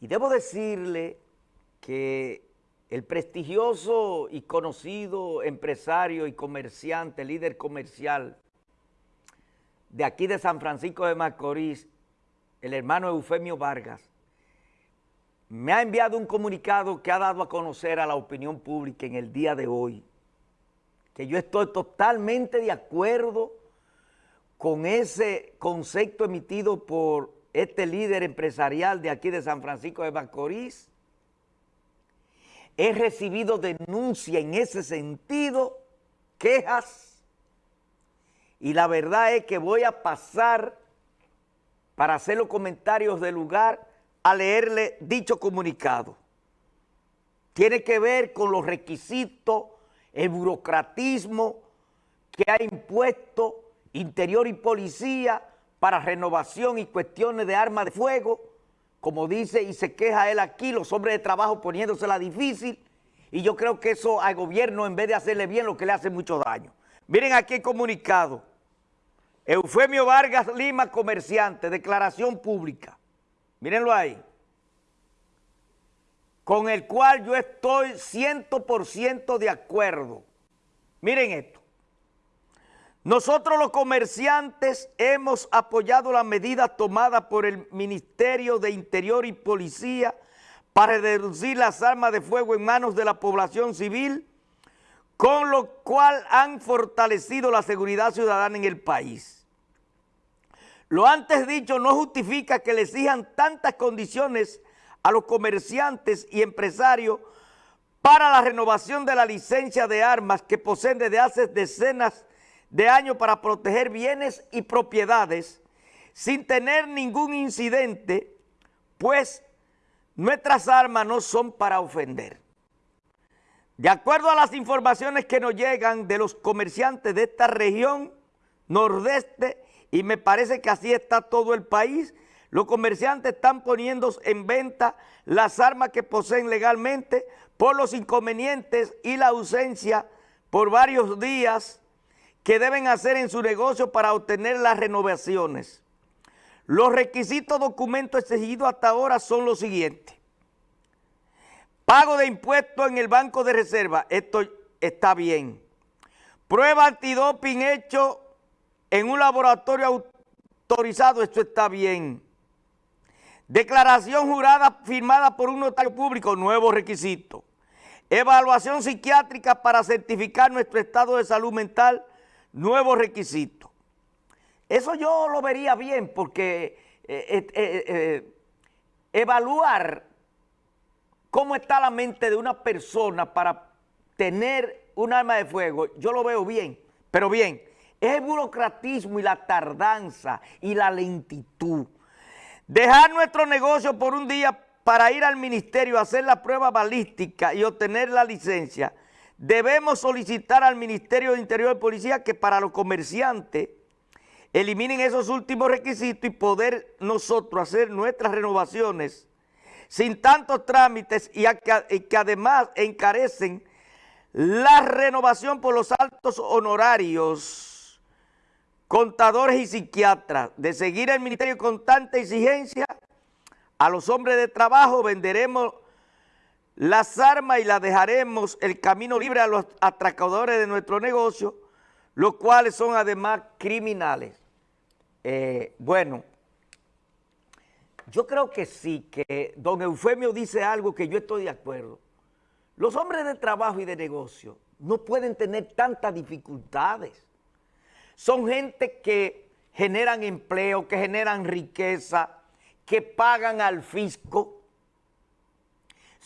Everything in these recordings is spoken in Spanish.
Y debo decirle que el prestigioso y conocido empresario y comerciante, líder comercial de aquí de San Francisco de Macorís, el hermano Eufemio Vargas, me ha enviado un comunicado que ha dado a conocer a la opinión pública en el día de hoy, que yo estoy totalmente de acuerdo con ese concepto emitido por este líder empresarial de aquí de San Francisco de Macorís, he recibido denuncia en ese sentido, quejas, y la verdad es que voy a pasar para hacer los comentarios del lugar a leerle dicho comunicado. Tiene que ver con los requisitos, el burocratismo que ha impuesto Interior y Policía para renovación y cuestiones de armas de fuego, como dice y se queja él aquí, los hombres de trabajo poniéndosela difícil, y yo creo que eso al gobierno, en vez de hacerle bien, lo que le hace mucho daño. Miren aquí el comunicado. Eufemio Vargas Lima, comerciante, declaración pública. Mírenlo ahí. Con el cual yo estoy 100% de acuerdo. Miren esto. Nosotros los comerciantes hemos apoyado las medidas tomadas por el Ministerio de Interior y Policía para reducir las armas de fuego en manos de la población civil, con lo cual han fortalecido la seguridad ciudadana en el país. Lo antes dicho no justifica que le exijan tantas condiciones a los comerciantes y empresarios para la renovación de la licencia de armas que poseen desde hace decenas de años para proteger bienes y propiedades sin tener ningún incidente, pues nuestras armas no son para ofender. De acuerdo a las informaciones que nos llegan de los comerciantes de esta región nordeste, y me parece que así está todo el país, los comerciantes están poniendo en venta las armas que poseen legalmente por los inconvenientes y la ausencia por varios días que deben hacer en su negocio para obtener las renovaciones. Los requisitos documentos exigidos hasta ahora son los siguientes. Pago de impuestos en el Banco de Reserva, esto está bien. Prueba antidoping hecho en un laboratorio autorizado, esto está bien. Declaración jurada firmada por un notario público, nuevo requisito. Evaluación psiquiátrica para certificar nuestro estado de salud mental, nuevos requisitos. Eso yo lo vería bien porque eh, eh, eh, evaluar cómo está la mente de una persona para tener un arma de fuego, yo lo veo bien, pero bien, es el burocratismo y la tardanza y la lentitud. Dejar nuestro negocio por un día para ir al ministerio a hacer la prueba balística y obtener la licencia, debemos solicitar al Ministerio de Interior y Policía que para los comerciantes eliminen esos últimos requisitos y poder nosotros hacer nuestras renovaciones sin tantos trámites y que, además encarecen la renovación por los altos honorarios, contadores y psiquiatras. De seguir el Ministerio con tanta exigencia, a los hombres de trabajo venderemos las armas y las dejaremos el camino libre a los atracadores de nuestro negocio, los cuales son además criminales. Eh, bueno, yo creo que sí, que don Eufemio dice algo que yo estoy de acuerdo. Los hombres de trabajo y de negocio no pueden tener tantas dificultades. Son gente que generan empleo, que generan riqueza, que pagan al fisco,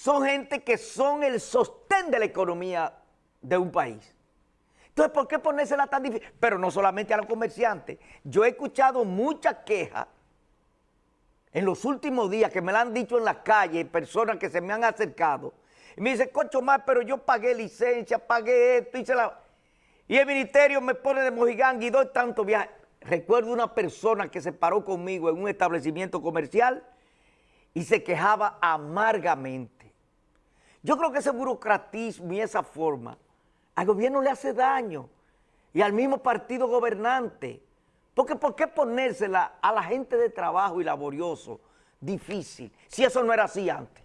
son gente que son el sostén de la economía de un país. Entonces, ¿por qué ponérsela tan difícil? Pero no solamente a los comerciantes. Yo he escuchado muchas quejas en los últimos días que me la han dicho en la calle, personas que se me han acercado. Y me dicen, cocho más, pero yo pagué licencia, pagué esto, hice la... Y el ministerio me pone de mojigán y doy tanto viaje. Recuerdo una persona que se paró conmigo en un establecimiento comercial y se quejaba amargamente yo creo que ese burocratismo y esa forma al gobierno le hace daño y al mismo partido gobernante. Porque ¿por qué ponérsela a la gente de trabajo y laborioso difícil, si eso no era así antes.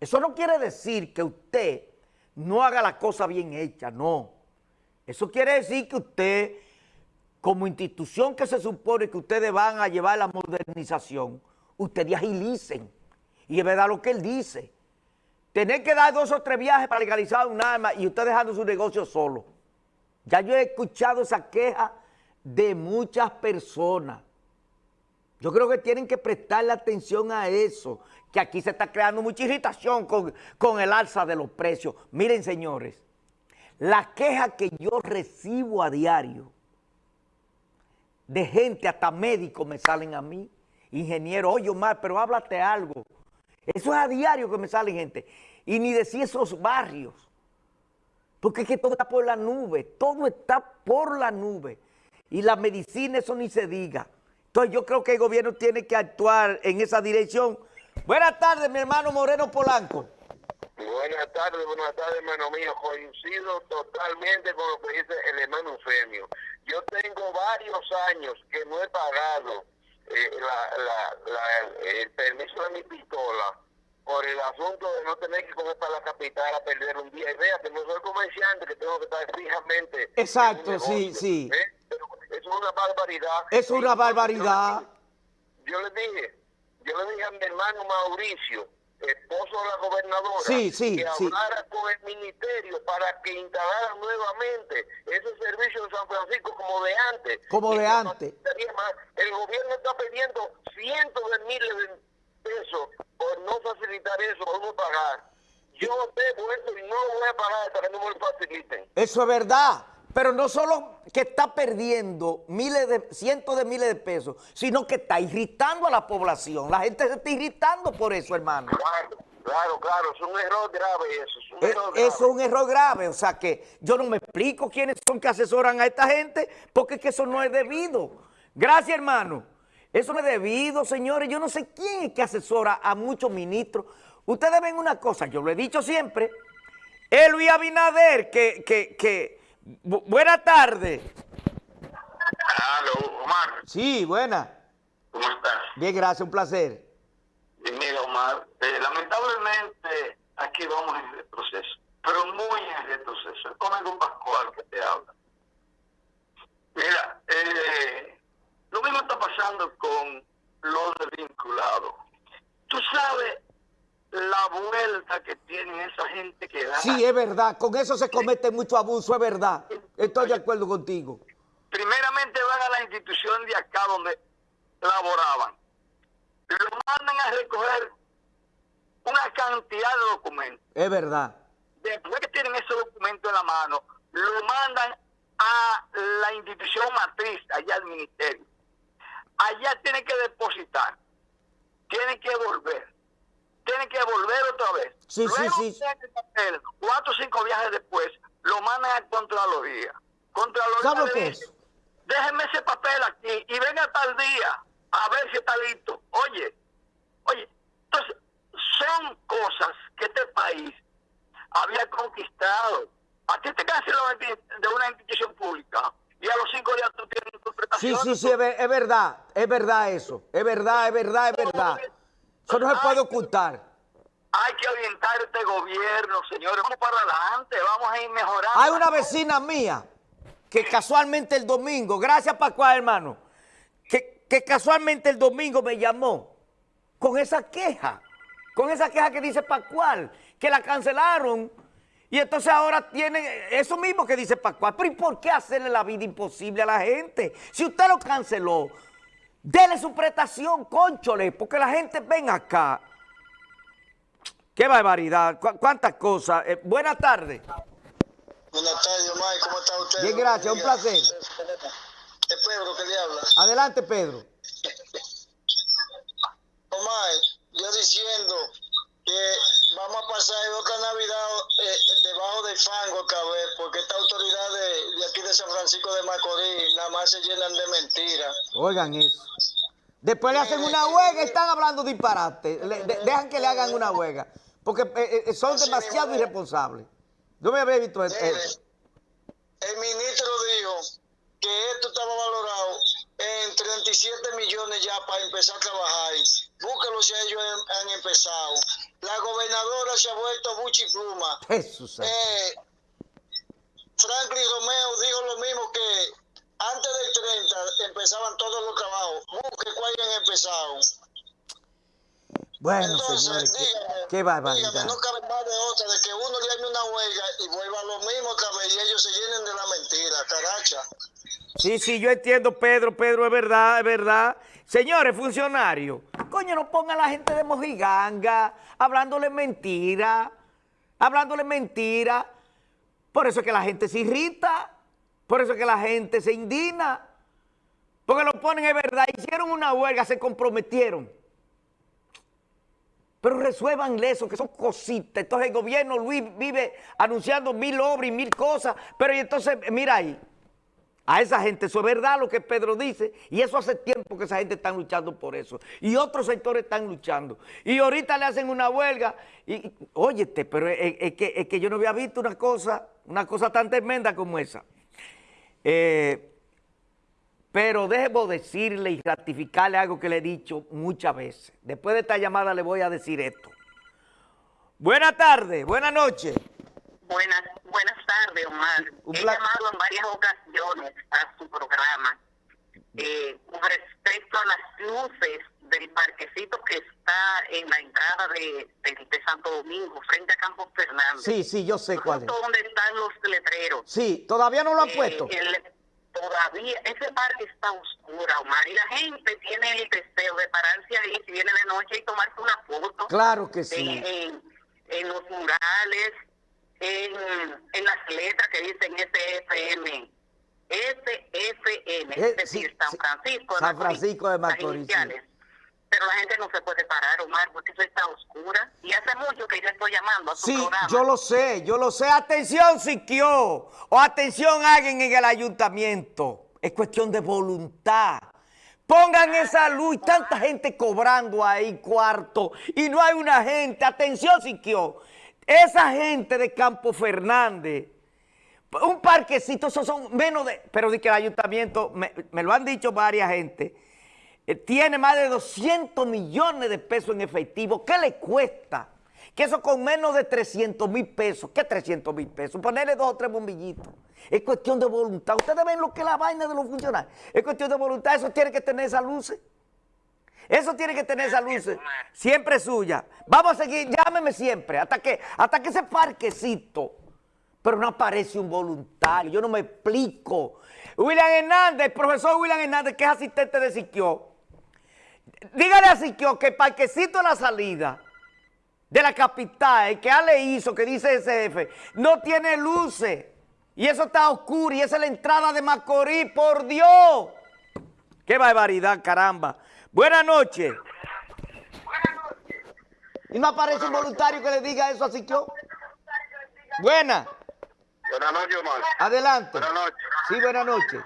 Eso no quiere decir que usted no haga la cosa bien hecha, no. Eso quiere decir que usted, como institución que se supone que ustedes van a llevar la modernización, ustedes agilicen. Y es verdad lo que él dice. Tener que dar dos o tres viajes para legalizar un arma y usted dejando su negocio solo. Ya yo he escuchado esa queja de muchas personas. Yo creo que tienen que prestarle atención a eso, que aquí se está creando mucha irritación con, con el alza de los precios. Miren, señores, la queja que yo recibo a diario de gente, hasta médicos me salen a mí, ingeniero, oye Omar, pero háblate algo. Eso es a diario que me sale gente. Y ni decir esos barrios. Porque es que todo está por la nube, todo está por la nube. Y la medicina, eso ni se diga. Entonces yo creo que el gobierno tiene que actuar en esa dirección. Buenas tardes, mi hermano Moreno Polanco. Buenas tardes, buenas tardes, hermano mío. Coincido totalmente con lo que dice el hermano Eufemio. Yo tengo varios años que no he pagado eh, el permiso de mi pistola por el asunto de no tener que coger para la capital a perder un día. Y vea que no soy comerciante, que tengo que estar fijamente. Exacto, sí, sí. ¿eh? es una barbaridad. Es una barbaridad. Yo le dije, yo le dije a mi hermano Mauricio, esposo de la gobernadora, que hablara con el ministerio para que instalara nuevamente ese servicio de San Francisco como de antes. Como de antes. El gobierno está pidiendo cientos de miles de pesos por no facilitar eso, por no pagar. Yo debo eso y no voy a pagar hasta que no me lo faciliten. Eso es verdad. Pero no solo que está perdiendo miles de, cientos de miles de pesos, sino que está irritando a la población. La gente se está irritando por eso, hermano. Claro, claro, claro. Es un error grave eso. Es un, eh, error, grave. es un error grave. O sea que yo no me explico quiénes son que asesoran a esta gente, porque es que eso no es debido. Gracias, hermano. Eso no es debido, señores. Yo no sé quién es que asesora a muchos ministros. Ustedes ven una cosa, yo lo he dicho siempre. El Luis Abinader, que, que, que buena tarde. Aló, Omar. Sí, buena. ¿Cómo estás? Bien, gracias, un placer. mira, Omar, eh, lamentablemente aquí vamos en retroceso, pero muy en retroceso. Es con Pascual que te habla. Mira, eh, lo mismo está pasando con los desvinculados. Tú sabes la vuelta que tienen esa gente que da. Sí, es verdad, con eso se comete mucho abuso, es verdad. Estoy de acuerdo contigo. Primeramente van a la institución de acá donde laboraban. Lo mandan a recoger una cantidad de documentos. Es verdad. Después que tienen ese documento en la mano, lo mandan a la institución matriz, allá al ministerio. Allá tienen que depositar, tienen que volver tiene que volver otra vez. Sí, Luego, sí, sí. cuatro o cinco viajes después, lo mandan a Contraloría. Contraloría ¿Sabe qué es? Déjeme ese papel aquí y venga tal día a ver si está listo. Oye, oye, entonces son cosas que este país había conquistado. A ti te cancelan de una institución pública y a los cinco días tú tienes interpretación. Sí, sí, sí, es verdad, es verdad eso, es verdad, es verdad, es verdad. Eso no se puede ocultar. Hay que orientar este gobierno, señores. Vamos para adelante, vamos a ir mejorando. Hay una vecina mía que casualmente el domingo, gracias Pascual, hermano, que, que casualmente el domingo me llamó con esa queja, con esa queja que dice Pascual, que la cancelaron y entonces ahora tienen eso mismo que dice Pascual. Pero ¿y por qué hacerle la vida imposible a la gente? Si usted lo canceló, Dele su prestación, conchole, porque la gente ven acá. Qué barbaridad, cuántas cosas. Eh, buenas tardes. Buenas tardes, Omar, ¿cómo está usted? Bien, gracias, un placer. Es Pedro que le habla. Adelante, Pedro. Omar, yo diciendo que vamos a pasar otra Navidad eh, debajo del fango otra vez, porque esta autoridad de, de, aquí de San Francisco de Macorís nada más se llenan de mentiras. Oigan eso. Después le hacen una huelga y están hablando disparate. dejan que le hagan una huelga. Porque eh, eh, son demasiado irresponsables. Yo me había visto eso. El ministro dijo que esto estaba valorado en 37 millones ya para empezar a trabajar. búsquelo si ellos han, empezado. La gobernadora se ha vuelto Buchi Pluma. Jesús. Eh, Franklin Romeo dijo lo mismo que antes del 30 empezaban todos los trabajos. Busque cuál han empezado. Bueno, señores, qué, barbaridad. no cabe más de otra, de que uno le una huelga y vuelva a lo mismo otra vez y ellos se llenen de la mentira, caracha. Sí, sí, yo entiendo, Pedro, Pedro, es verdad, es verdad. Señores, funcionarios, coño, no pongan a la gente de mojiganga, hablándole mentira, hablándole mentira. Por eso es que la gente se irrita, por eso es que la gente se indigna, porque lo ponen, es verdad, hicieron una huelga, se comprometieron. Pero resuelvan eso, que son cositas. Entonces el gobierno, Luis, vive anunciando mil obras y mil cosas. Pero entonces, mira ahí, a esa gente, eso es verdad lo que Pedro dice. Y eso hace tiempo que esa gente está luchando por eso. Y otros sectores están luchando. Y ahorita le hacen una huelga. Y, óyete, pero es, que, es que yo no había visto una cosa, una cosa tan tremenda como esa. Eh, pero debo decirle y ratificarle algo que le he dicho muchas veces. Después de esta llamada le voy a decir esto. Buenas tardes, buenas noches. Buenas, buenas tardes, Omar. He llamado en varias ocasiones a su programa eh, con respecto a las luces del parquecito que está en la entrada de, Santo Domingo, frente a Campos Fernández. Sí, sí, yo sé cuál es. donde están los letreros. Sí, todavía no lo han eh, puesto todavía ese parque está oscuro, Omar, y la gente tiene el deseo de pararse ahí si viene de noche y tomarse una foto. Claro que sí. En, los murales, en, en, las letras que dicen SFM. SFM, es decir, San Francisco de San Francisco de Macorís pero la gente no se puede parar, Omar, porque eso está oscura. Y hace mucho que yo estoy llamando a su sí, yo lo sé, yo lo sé. Atención, Siquio, o atención alguien en el ayuntamiento. Es cuestión de voluntad. Pongan esa luz, tanta gente cobrando ahí cuarto y no hay una gente. Atención, Siquio, esa gente de Campo Fernández, un parquecito, esos son menos de... Pero de que el ayuntamiento, me, me lo han dicho varias gente, eh, tiene más de 200 millones de pesos en efectivo. ¿Qué le cuesta? Que eso con menos de 300 mil pesos. ¿Qué 300 mil pesos? Ponerle dos o tres bombillitos. Es cuestión de voluntad. Ustedes ven lo que es la vaina de los funcionarios. Es cuestión de voluntad. Eso tiene que tener esa luces. Eso tiene que tener esa luces. Siempre suya. Vamos a seguir. Llámeme siempre. Hasta que, hasta que ese parquecito. Pero no aparece un voluntario. Yo no me explico. William Hernández, el profesor William Hernández, que es asistente de Siquio, Dígale a Siquio que el parquecito de la salida de la capital, que Ale hizo, que dice SF, no tiene luces. Y eso está oscuro y esa es la entrada de Macorís, por Dios. Qué barbaridad, caramba. Buenas noches. ¿Y no aparece un voluntario que le diga eso a Siquio? Buena. Buenas noches, Omar. Adelante. Buenas noches. Sí, buenas noches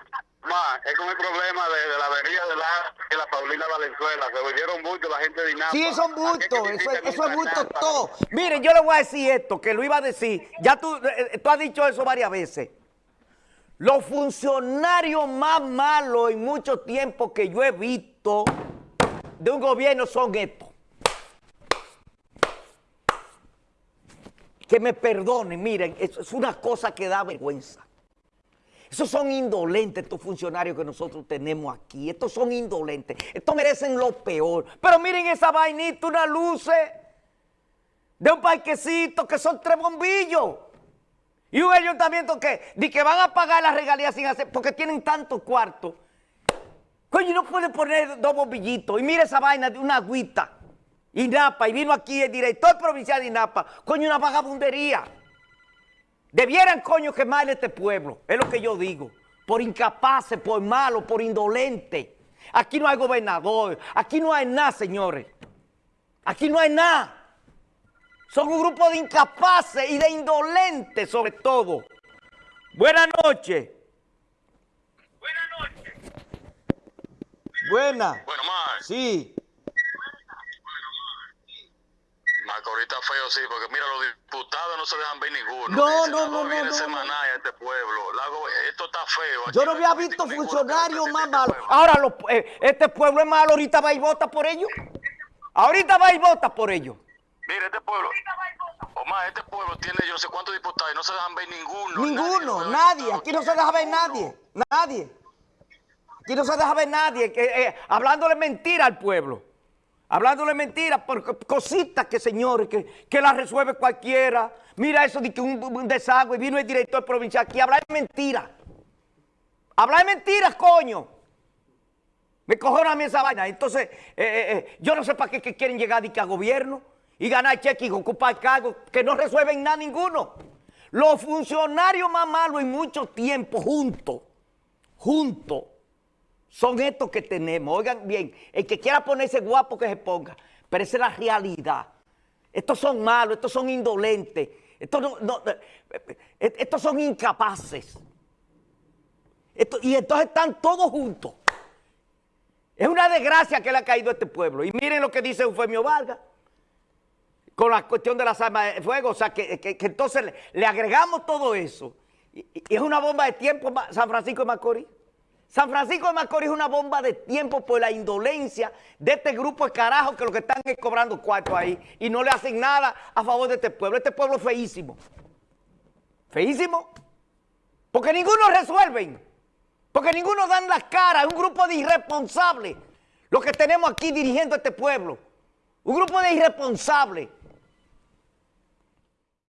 es con el problema de, la avenida de la, la Paulina Valenzuela. Se volvieron mucho la gente de INAPA. Sí, son bultos, eso, eso es bulto todo. Miren, yo le voy a decir esto, que lo iba a decir. Ya tú, eh, eh, tú has dicho eso varias veces. Los funcionarios más malos en mucho tiempo que yo he visto de un gobierno son estos. Que me perdonen, miren, es una cosa que da vergüenza. Esos son indolentes estos funcionarios que nosotros tenemos aquí. Estos son indolentes. Estos merecen lo peor. Pero miren esa vainita, una luces de un parquecito que son tres bombillos. Y un ayuntamiento que, di que van a pagar las regalías sin hacer, porque tienen tantos cuartos. Coño, no puede poner dos bombillitos. Y mire esa vaina de una agüita. INAPA, y vino aquí el director provincial de INAPA. Coño, una vagabundería. Debieran, coño, quemar este pueblo, es lo que yo digo. Por incapaces, por malos, por indolentes. Aquí no hay gobernador, aquí no hay nada, señores. Aquí no hay nada. Son un grupo de incapaces y de indolentes, sobre todo. Buenas noches. Buenas noches. Buena. Bueno, más. Sí. ahorita feo, sí, porque mira, los diputados no se dejan ver ninguno. No, no, no, no. Semanal a este pueblo. esto está feo. Yo no había visto funcionarios más malos. Ahora, eh, este pueblo es malo, ahorita va y vota por ellos. Ahorita va y vota por ellos. Mire, este pueblo, Omar, este pueblo tiene yo sé cuántos diputados y no se dejan ver ninguno. Ninguno, nadie. Aquí no se deja ver nadie. Nadie. Aquí no se deja ver nadie. Eh, eh, hablándole mentira al pueblo. Hablándole mentira por cositas que, señores, que, que la resuelve cualquiera. Mira eso de que un, un desagüe, vino el director provincial aquí a de mentira. Hablar de mentiras, coño. Me cojonan a mí esa vaina. Entonces, eh, yo no sé para qué que quieren llegar de que a gobierno y ganar cheque y ocupar cargos que no resuelven nada ninguno. Los funcionarios más malos en mucho tiempo juntos, juntos, son estos que tenemos. Oigan bien, el que quiera ponerse guapo que se ponga, pero esa es la realidad. Estos son malos, estos son indolentes, estos, estos son incapaces. y entonces están todos juntos. Es una desgracia que le ha caído a este pueblo. Y miren lo que dice Eufemio Vargas con la cuestión de las armas de fuego. O sea, que, entonces le, agregamos todo eso. Y, es una bomba de tiempo San Francisco de Macorís. San Francisco de Macorís es una bomba de tiempo por la indolencia de este grupo de carajos que lo que están es cobrando cuartos ahí y no le hacen nada a favor de este pueblo. Este pueblo es feísimo. Feísimo. Porque ninguno resuelven. Porque ninguno dan las caras. Es un grupo de irresponsables. Lo que tenemos aquí dirigiendo este pueblo. Un grupo de irresponsables